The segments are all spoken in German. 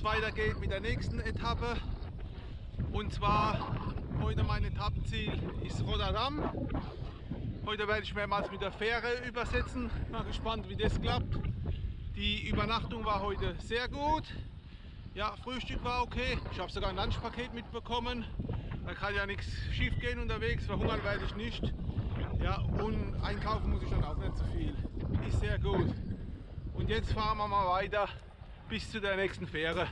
es weitergeht mit der nächsten Etappe. Und zwar heute mein Etappenziel ist Rotterdam. Heute werde ich mehrmals mit der Fähre übersetzen. Mal gespannt, wie das klappt. Die Übernachtung war heute sehr gut. Ja, Frühstück war okay. Ich habe sogar ein Lunchpaket mitbekommen. Da kann ja nichts schief gehen unterwegs. Verhungern werde ich nicht. Ja, und einkaufen muss ich dann auch nicht so viel. Ist sehr gut. Und jetzt fahren wir mal weiter bis zu der nächsten Fähre.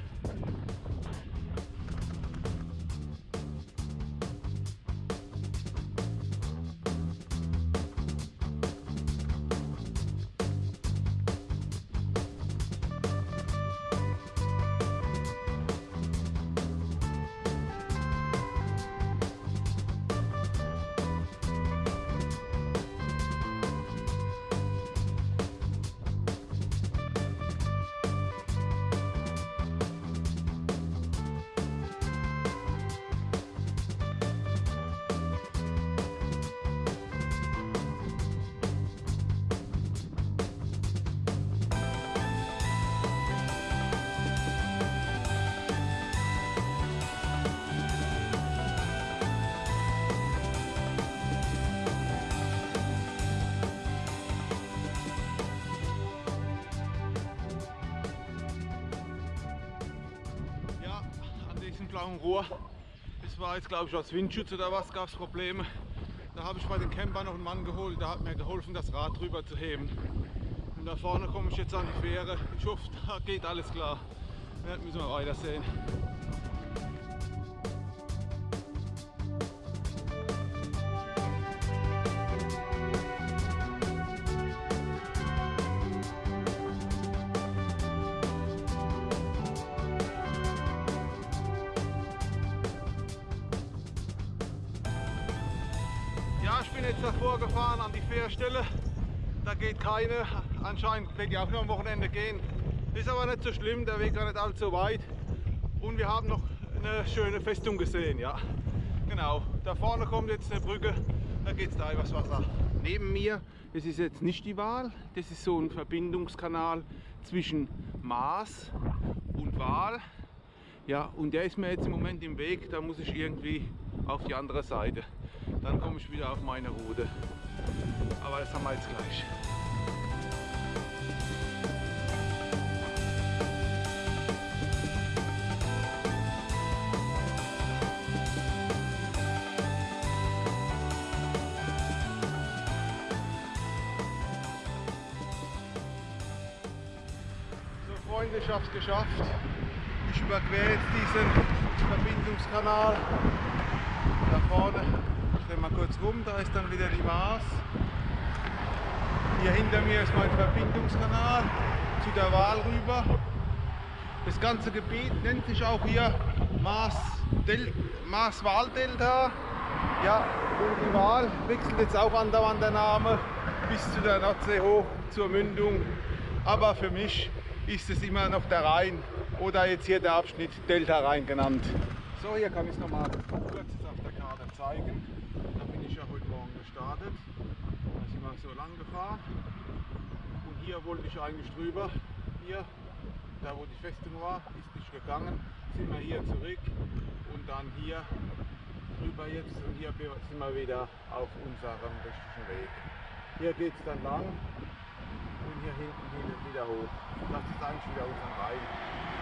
Blauen Rohr, das war jetzt glaube ich als Windschutz oder was, gab es Probleme. Da habe ich bei den Campern noch einen Mann geholt, der hat mir geholfen, das Rad drüber zu heben. Und da vorne komme ich jetzt an die Fähre. Ich hoffe, da geht alles klar. Ja, müssen wir weitersehen. Keine. Anscheinend wird die auch nur am Wochenende gehen. Ist aber nicht so schlimm, der Weg war nicht allzu weit. Und wir haben noch eine schöne Festung gesehen, ja. Genau, da vorne kommt jetzt eine Brücke, da geht es da übers Wasser. Neben mir, das ist jetzt nicht die Waal, das ist so ein Verbindungskanal zwischen Maas und Waal. Ja, und der ist mir jetzt im Moment im Weg, da muss ich irgendwie auf die andere Seite. Dann komme ich wieder auf meine Route. Aber das haben wir jetzt gleich. So Freunde, ich habe es geschafft. Ich überquere jetzt diesen Verbindungskanal. Da vorne, ich drehe mal kurz rum, da ist dann wieder die Maas. Hier hinter mir ist mein Verbindungskanal zu der Waal rüber. Das ganze Gebiet nennt sich auch hier Maas-Waal-Delta. Ja, die Waal wechselt jetzt auch andauernd der Name bis zu der Nordsee hoch zur Mündung. Aber für mich ist es immer noch der Rhein oder jetzt hier der Abschnitt Delta Rhein genannt. So, hier kann ich es nochmal kurz auf der Karte zeigen. Da bin ich ja heute Morgen gestartet. Da sind wir so lang gefahren. Und hier wollte ich eigentlich drüber. Hier, da wo die Festung war, ist nicht gegangen. Sind wir hier zurück und dann hier drüber jetzt und hier sind wir wieder auf unserem richtigen Weg. Hier geht es dann lang und hier hinten wieder hoch. Das ist eigentlich wieder unser Rhein.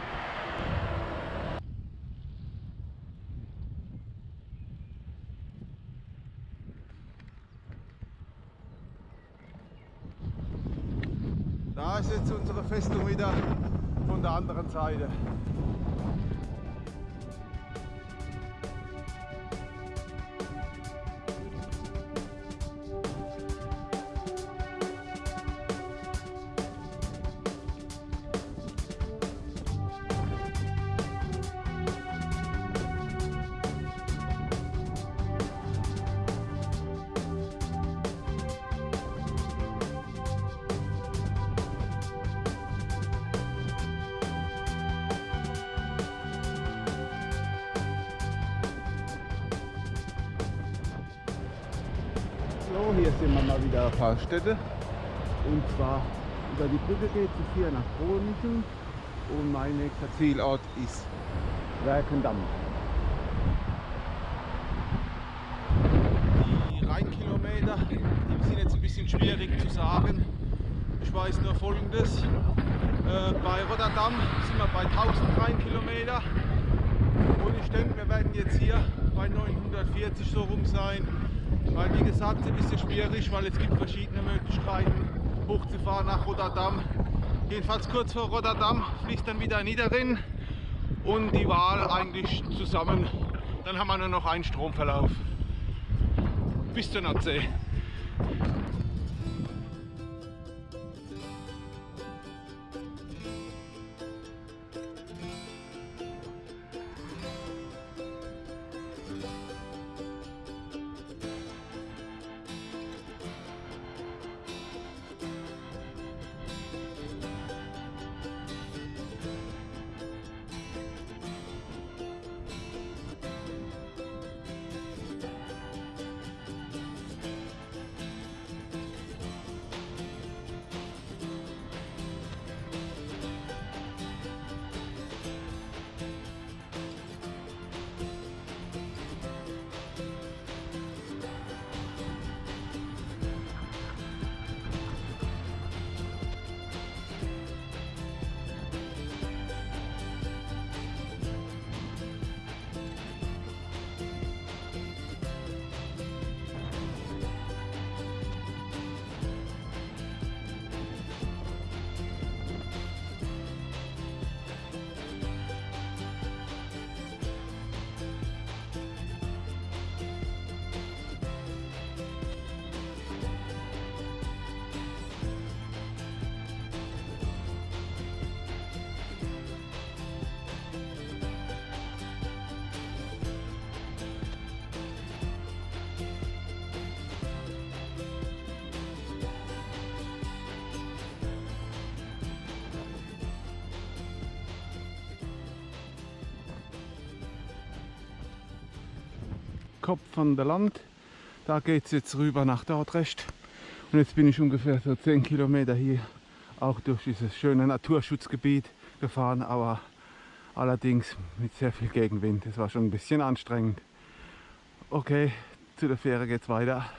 Da ist jetzt unsere Festung wieder von der anderen Seite. Städte. Und zwar über die Brücke geht es hier nach Groningen. und mein nächster Zielort ist Werkendamm. Die Rheinkilometer die sind jetzt ein bisschen schwierig zu sagen. Ich weiß nur folgendes. Äh, bei Rotterdam sind wir bei 1000 Rheinkilometer und ich denke, wir werden jetzt hier bei 940 so rum sein. Weil wie gesagt, es ist ein bisschen schwierig, weil es gibt verschiedene Möglichkeiten hochzufahren nach Rotterdam. Jedenfalls kurz vor Rotterdam fließt dann wieder Niederrhein und die Wahl eigentlich zusammen. Dann haben wir nur noch einen Stromverlauf. Bis zur Nordsee. Kopf von der Land. Da geht es jetzt rüber nach Dordrecht. Und jetzt bin ich ungefähr so 10 Kilometer hier auch durch dieses schöne Naturschutzgebiet gefahren, aber allerdings mit sehr viel Gegenwind. Es war schon ein bisschen anstrengend. Okay, zu der Fähre geht's weiter.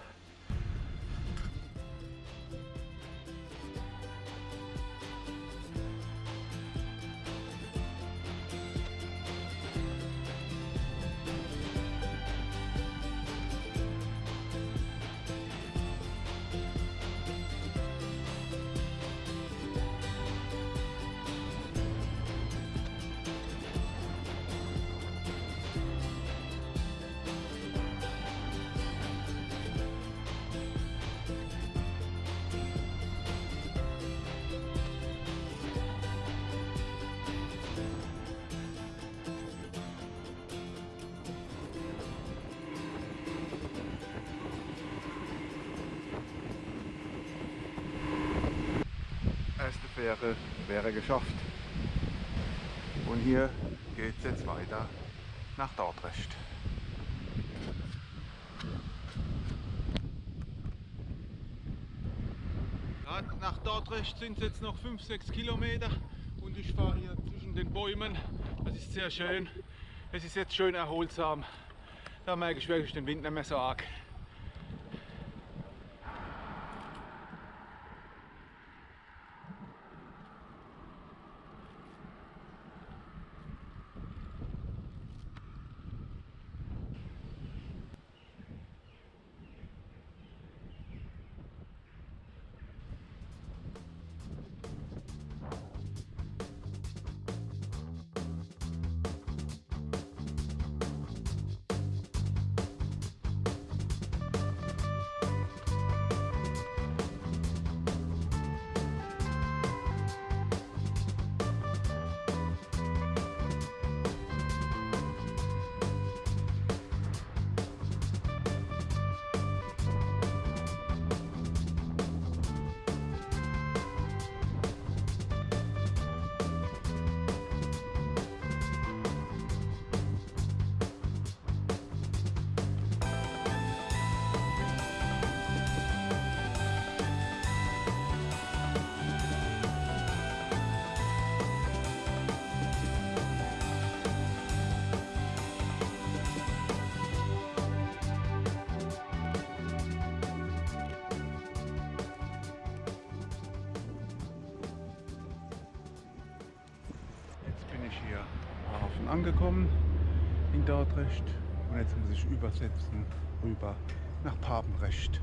Fähre wäre geschafft. Und hier geht es jetzt weiter nach Dordrecht. Ja, nach Dordrecht sind es jetzt noch 5-6 Kilometer und ich fahre hier zwischen den Bäumen. Das ist sehr schön. Es ist jetzt schön erholsam. Da merke ich wirklich den Wind nicht mehr so arg. Angekommen in Dordrecht und jetzt muss ich übersetzen rüber nach Papenrecht.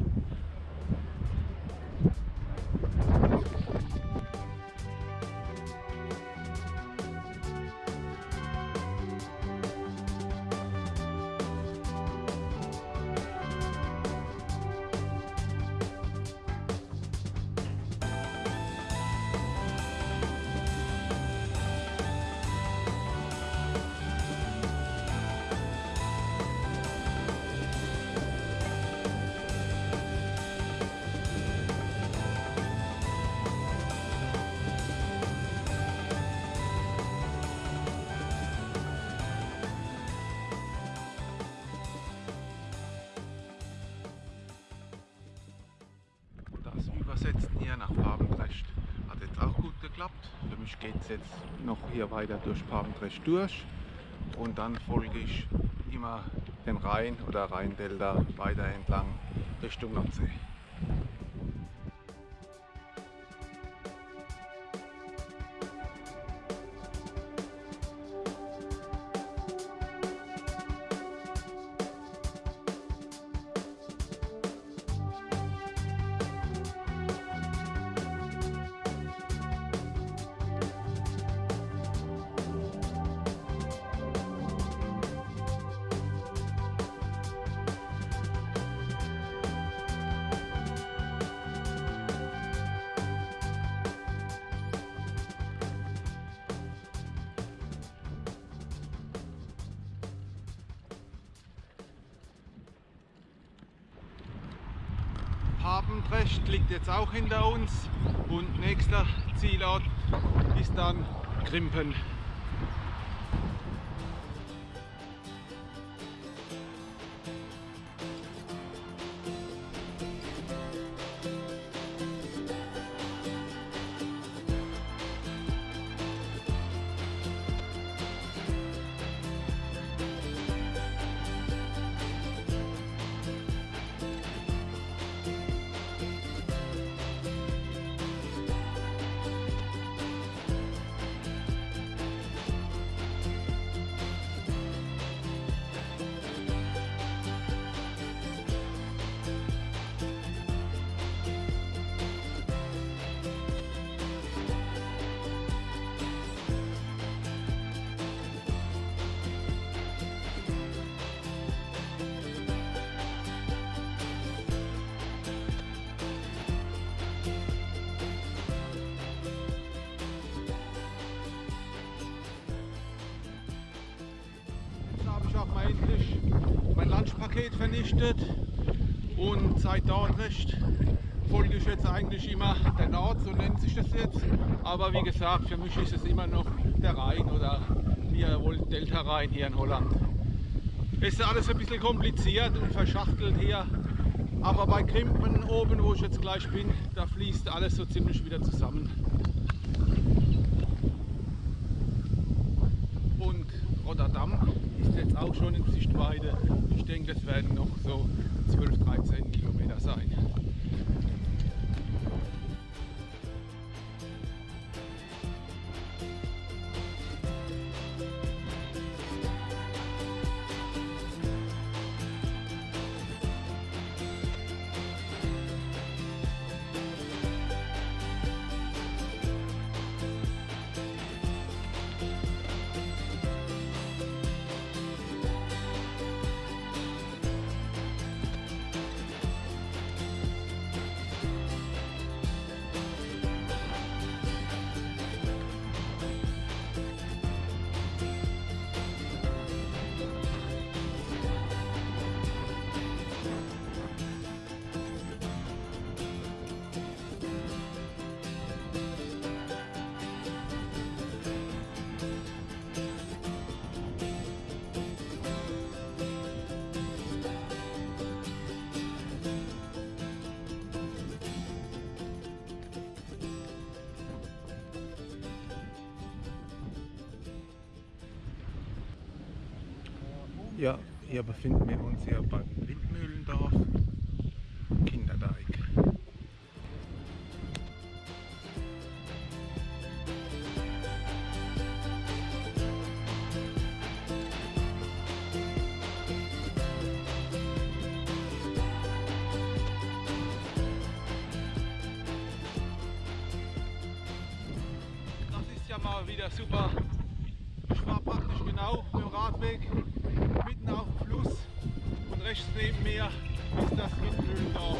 Geht es jetzt noch hier weiter durch Papendrecht durch und dann folge ich immer den Rhein oder Rheindelta weiter entlang Richtung Nordsee. Papendrecht liegt jetzt auch hinter uns und nächster Zielort ist dann Grimpen. Lunchpaket vernichtet und seit Dordrecht folge ich jetzt eigentlich immer der Nord, so nennt sich das jetzt. Aber wie gesagt, für mich ist es immer noch der Rhein oder wie ihr wollt, Delta Rhein hier in Holland. Ist alles ein bisschen kompliziert und verschachtelt hier. Aber bei Krimpen oben, wo ich jetzt gleich bin, da fließt alles so ziemlich wieder zusammen. Und Rotterdam ist jetzt auch schon in Sichtweite. Es werden noch so Hier befinden wir uns hier beim Windmühlendorf, Kinderdeich. Das ist ja mal wieder super. Ich war praktisch genau im Radweg rechts neben mir ist das Windmühlendorf.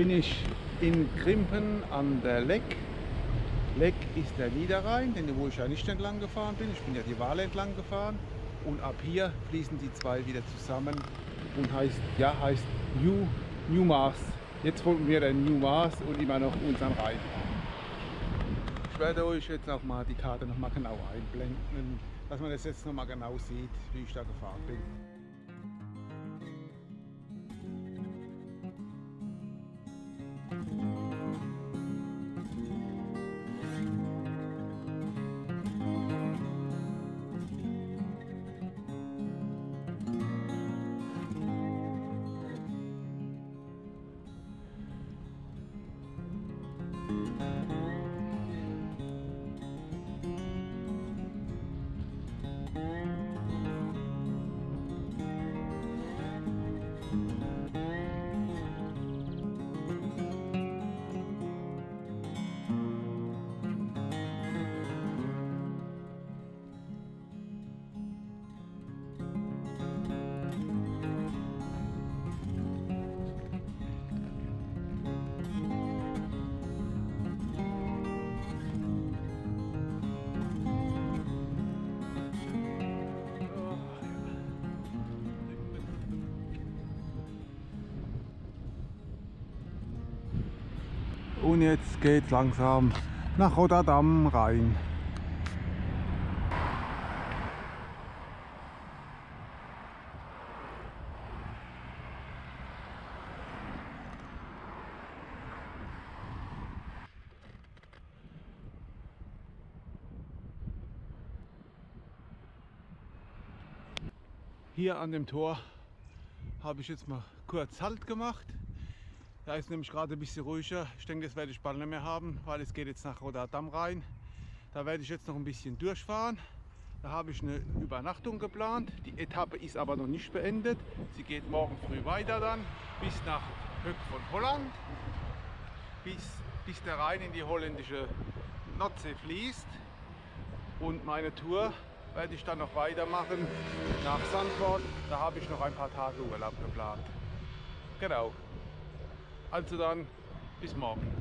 Bin ich in Grimpen an der Leck. Leck ist der Niederrhein, den wo ich ja nicht entlang gefahren bin. Ich bin ja die Waale entlang gefahren. Und ab hier fließen die zwei wieder zusammen und heißt, ja, heißt New, New Mars. Jetzt folgen wir den New Mars und immer noch unseren Rhein. Ich werde euch jetzt auch mal die Karte noch mal genau einblenden, dass man das jetzt noch mal genau sieht, wie ich da gefahren bin. Und jetzt geht langsam nach Rotterdam rein. Hier an dem Tor habe ich jetzt mal kurz Halt gemacht. Da ist nämlich gerade ein bisschen ruhiger. Ich denke, das werde ich bald nicht mehr haben, weil es geht jetzt nach Rotterdam rein. Da werde ich jetzt noch ein bisschen durchfahren. Da habe ich eine Übernachtung geplant. Die Etappe ist aber noch nicht beendet. Sie geht morgen früh weiter dann bis nach Höck von Holland, bis, bis der Rhein in die holländische Nordsee fließt. Und meine Tour werde ich dann noch weitermachen nach Sandford. Da habe ich noch ein paar Tage Urlaub geplant. Genau. Also dann, bis morgen.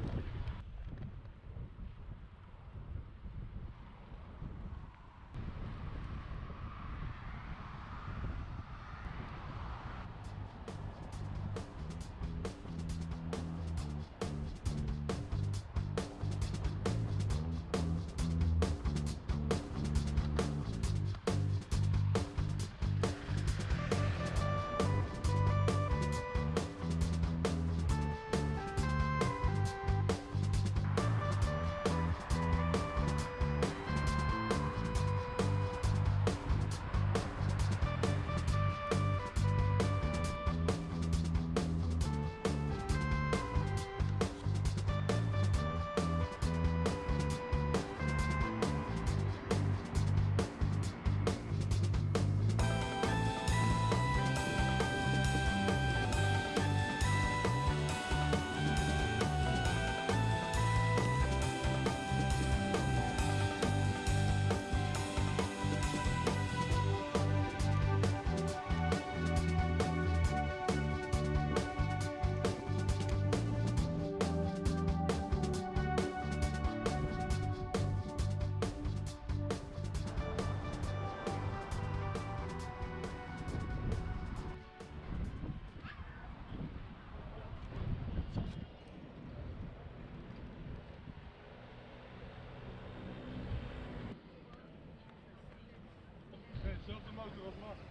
olmaz.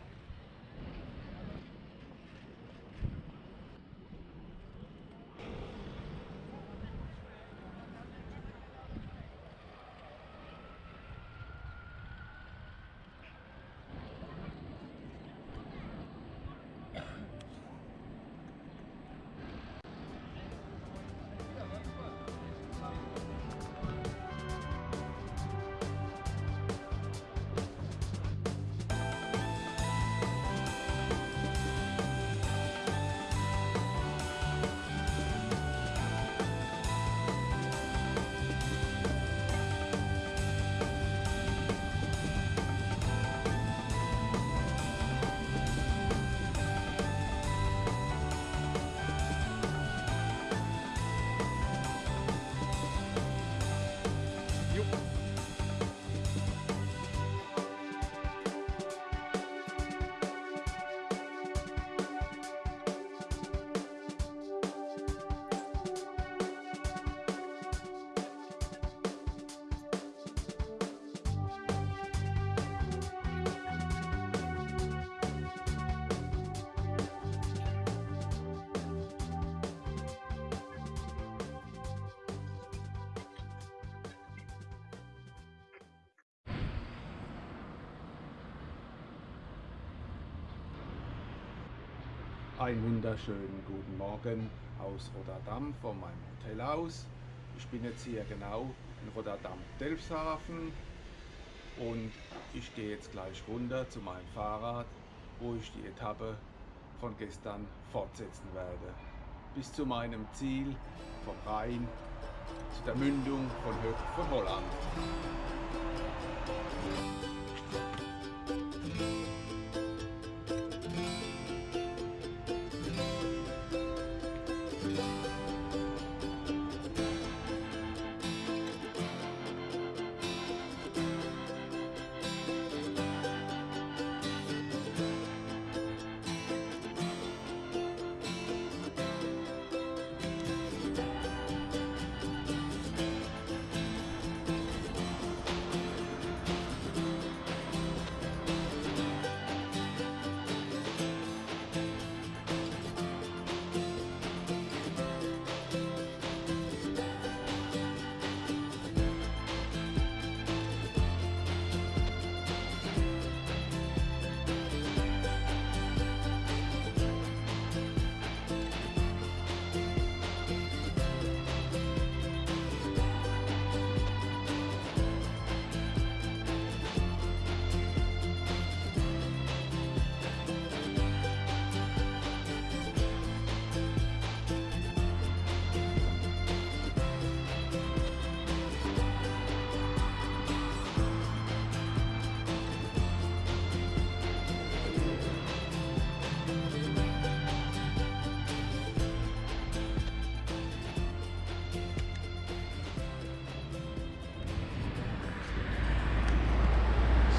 Einen wunderschönen guten Morgen aus Rotterdam von meinem Hotel aus. Ich bin jetzt hier genau in Rotterdam-Delfshaven und ich gehe jetzt gleich runter zu meinem Fahrrad, wo ich die Etappe von gestern fortsetzen werde. Bis zu meinem Ziel vom Rhein zu der Mündung von Höck von Holland.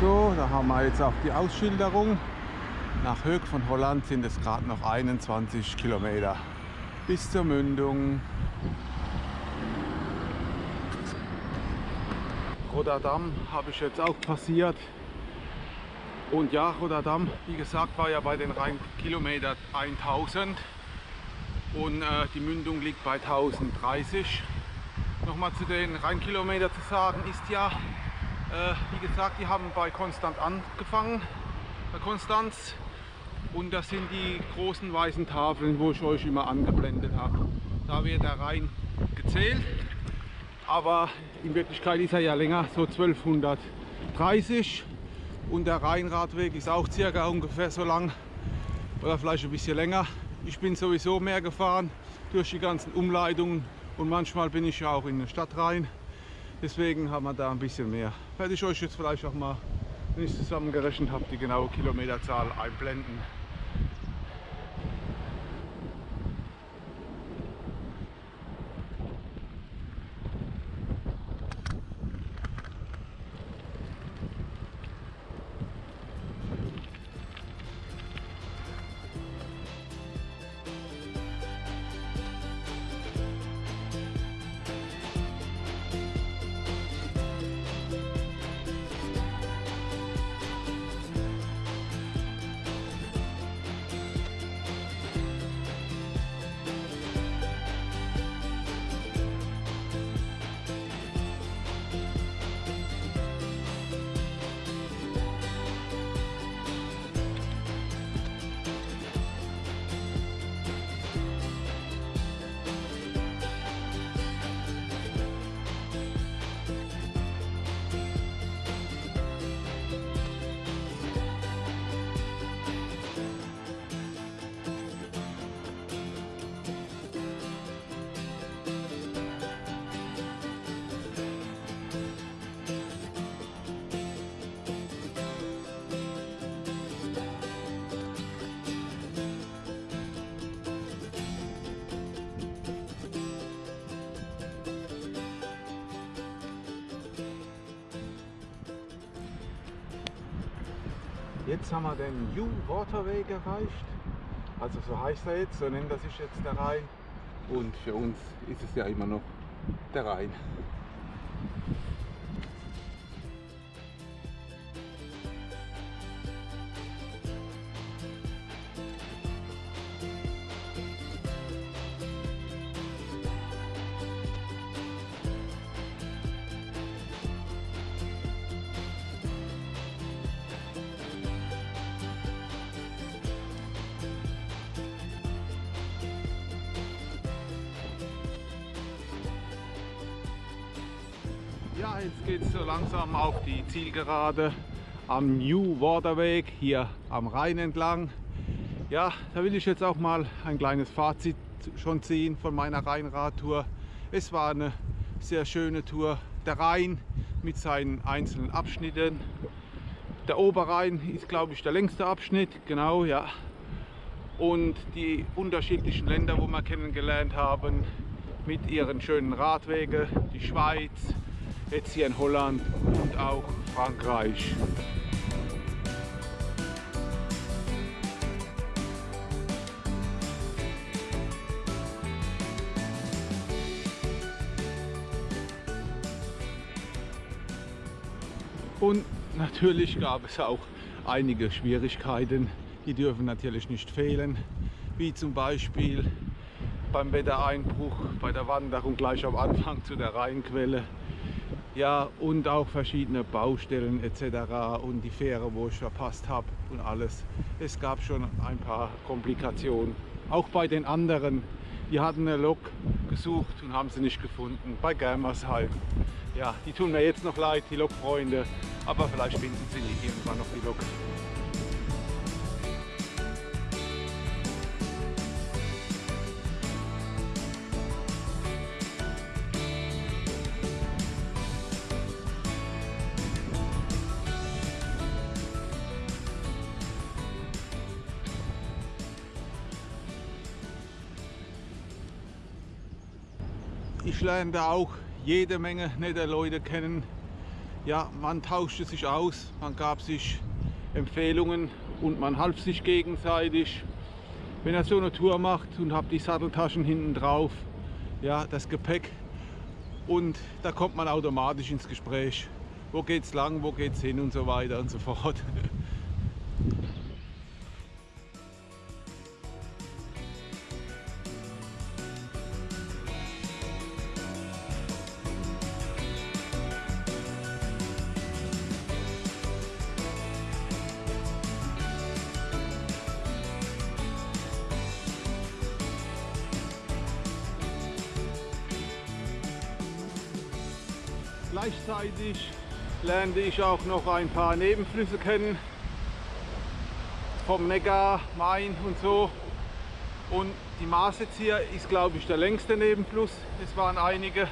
So, da haben wir jetzt auch die Ausschilderung. Nach Höck von Holland sind es gerade noch 21 Kilometer bis zur Mündung. Rotterdam habe ich jetzt auch passiert. Und ja, Rotterdam, wie gesagt, war ja bei den Rheinkilometern 1000 und äh, die Mündung liegt bei 1030. Nochmal zu den Rheinkilometern zu sagen, ist ja wie gesagt, die haben bei Konstant angefangen, bei Konstanz. Und das sind die großen weißen Tafeln, wo ich euch immer angeblendet habe. Da wird der Rhein gezählt, aber in Wirklichkeit ist er ja länger, so 1230. Und der Rheinradweg ist auch circa ungefähr so lang oder vielleicht ein bisschen länger. Ich bin sowieso mehr gefahren durch die ganzen Umleitungen und manchmal bin ich ja auch in der Stadt rein. Deswegen haben wir da ein bisschen mehr. Werde ich euch jetzt vielleicht auch mal, wenn ich zusammengerechnet habe, die genaue Kilometerzahl einblenden. Jetzt haben wir den New Waterweg erreicht. Also so heißt er jetzt, so nennt er sich jetzt der Rhein. Und für uns ist es ja immer noch der Rhein. Jetzt geht es so langsam auf die Zielgerade am New Waterweg hier am Rhein entlang. Ja, da will ich jetzt auch mal ein kleines Fazit schon ziehen von meiner Rheinradtour. Es war eine sehr schöne Tour. Der Rhein mit seinen einzelnen Abschnitten. Der Oberrhein ist, glaube ich, der längste Abschnitt, genau, ja. Und die unterschiedlichen Länder, wo wir kennengelernt haben, mit ihren schönen Radwegen, die Schweiz, jetzt hier in Holland und auch Frankreich. Und natürlich gab es auch einige Schwierigkeiten, die dürfen natürlich nicht fehlen, wie zum Beispiel beim Wettereinbruch, bei der Wanderung gleich am Anfang zu der Rheinquelle ja, und auch verschiedene Baustellen etc. und die Fähre, wo ich verpasst habe und alles. Es gab schon ein paar Komplikationen. Auch bei den anderen, die hatten eine Lok gesucht und haben sie nicht gefunden. Bei Germersheim. Ja, die tun mir jetzt noch leid, die Lokfreunde, aber vielleicht finden sie irgendwann noch die Lok. Ich lernte auch jede Menge nette Leute kennen. Ja, man tauschte sich aus, man gab sich Empfehlungen und man half sich gegenseitig. Wenn er so eine Tour macht und habt die Satteltaschen hinten drauf, ja, das Gepäck und da kommt man automatisch ins Gespräch. Wo geht's lang, wo geht's hin und so weiter und so fort. Gleichzeitig lernte ich auch noch ein paar Nebenflüsse kennen, vom Neckar, Main und so. Und die Maas jetzt hier ist, glaube ich, der längste Nebenfluss. Es waren einige,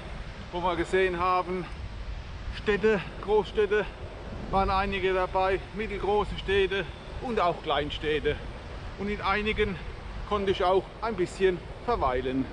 wo wir gesehen haben, Städte, Großstädte, waren einige dabei, mittelgroße Städte und auch Kleinstädte. Und in einigen konnte ich auch ein bisschen verweilen.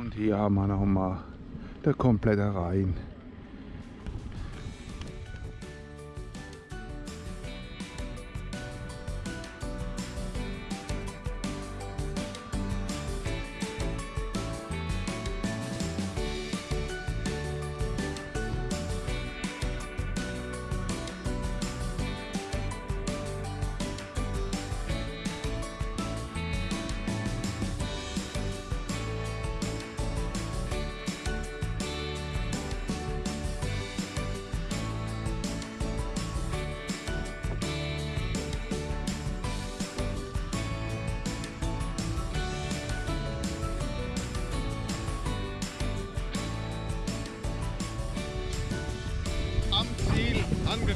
Und hier haben wir nochmal der komplette Rhein.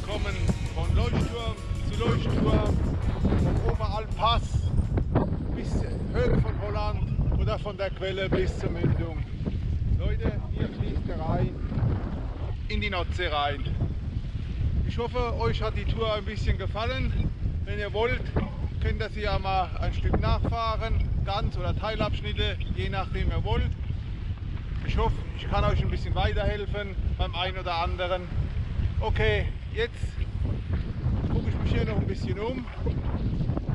Angekommen. Von Leuchtturm zu Leuchtturm, vom Oberalpass bis Höhe von Holland oder von der Quelle bis zur Mündung. Leute, hier fließt der Rhein in die Nordsee rein. Ich hoffe, euch hat die Tour ein bisschen gefallen. Wenn ihr wollt, könnt ihr sie ja mal ein Stück nachfahren, ganz oder Teilabschnitte, je nachdem ihr wollt. Ich hoffe, ich kann euch ein bisschen weiterhelfen beim einen oder anderen. Okay, jetzt gucke ich mich hier noch ein bisschen um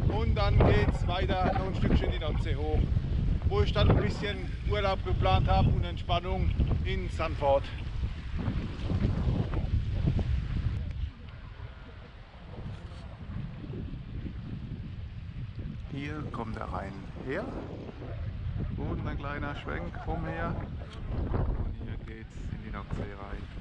und dann geht es weiter noch ein Stückchen die Nordsee hoch, wo ich dann ein bisschen Urlaub geplant habe und Entspannung in Sanford. Hier kommt der Rhein her und ein kleiner Schwenk umher und hier geht's in die Nordsee rein.